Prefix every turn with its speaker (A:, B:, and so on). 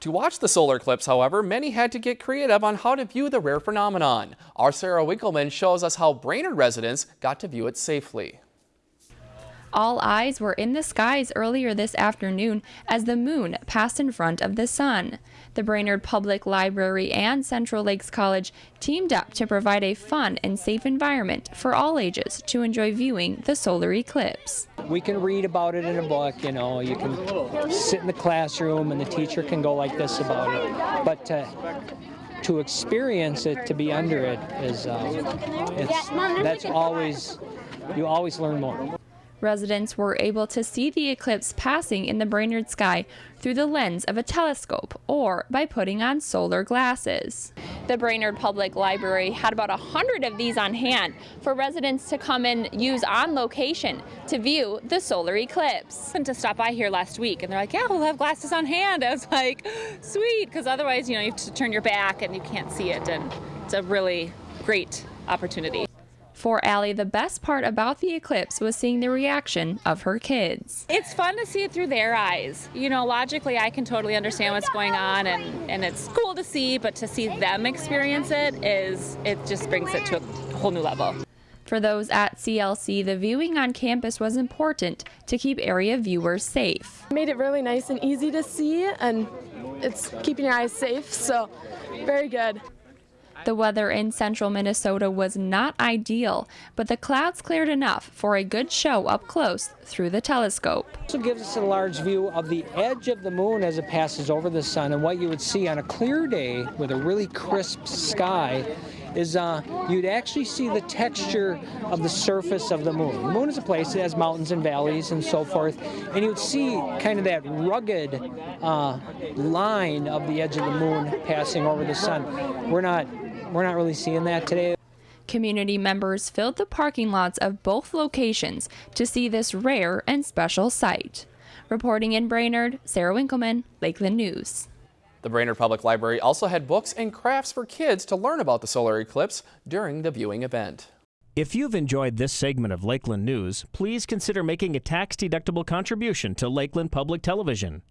A: To watch the solar eclipse, however, many had to get creative on how to view the rare phenomenon. Our Sarah Winkleman shows us how Brainerd residents got to view it safely.
B: All eyes were in the skies earlier this afternoon as the moon passed in front of the sun. The Brainerd Public Library and Central Lakes College teamed up to provide a fun and safe environment for all ages to enjoy viewing the solar eclipse.
C: We can read about it in a book, you know, you can sit in the classroom and the teacher can go like this about it. But to, to experience it, to be under it, is um, that's always, you always learn more.
B: Residents were able to see the eclipse passing in the Brainerd sky through the lens of a telescope or by putting on solar glasses. The Brainerd Public Library had about a hundred of these on hand for residents to come and use on location to view the solar eclipse.
D: And to stop by here last week and they're like, yeah, we'll have glasses on hand. I was like, sweet, because otherwise, you know, you have to turn your back and you can't see it and it's a really great opportunity.
B: For Allie, the best part about the eclipse was seeing the reaction of her kids.
D: It's fun to see it through their eyes. You know, logically, I can totally understand what's going on, and, and it's cool to see, but to see them experience it is, it just brings it to a whole new level.
B: For those at CLC, the viewing on campus was important to keep area viewers safe.
E: Made it really nice and easy to see, and it's keeping your eyes safe, so very good.
B: The weather in central Minnesota was not ideal, but the clouds cleared enough for a good show up close through the telescope.
C: Also gives us a large view of the edge of the moon as it passes over the sun and what you would see on a clear day with a really crisp sky is uh, you'd actually see the texture of the surface of the moon. The moon is a place that has mountains and valleys and so forth, and you'd see kind of that rugged uh, line of the edge of the moon passing over the sun. We're not we're not really seeing that today.
B: Community members filled the parking lots of both locations to see this rare and special sight. Reporting in Brainerd, Sarah Winkleman, Lakeland News.
A: The Brainerd Public Library also had books and crafts for kids to learn about the solar eclipse during the viewing event.
F: If you've enjoyed this segment of Lakeland News, please consider making a tax-deductible contribution to Lakeland Public Television.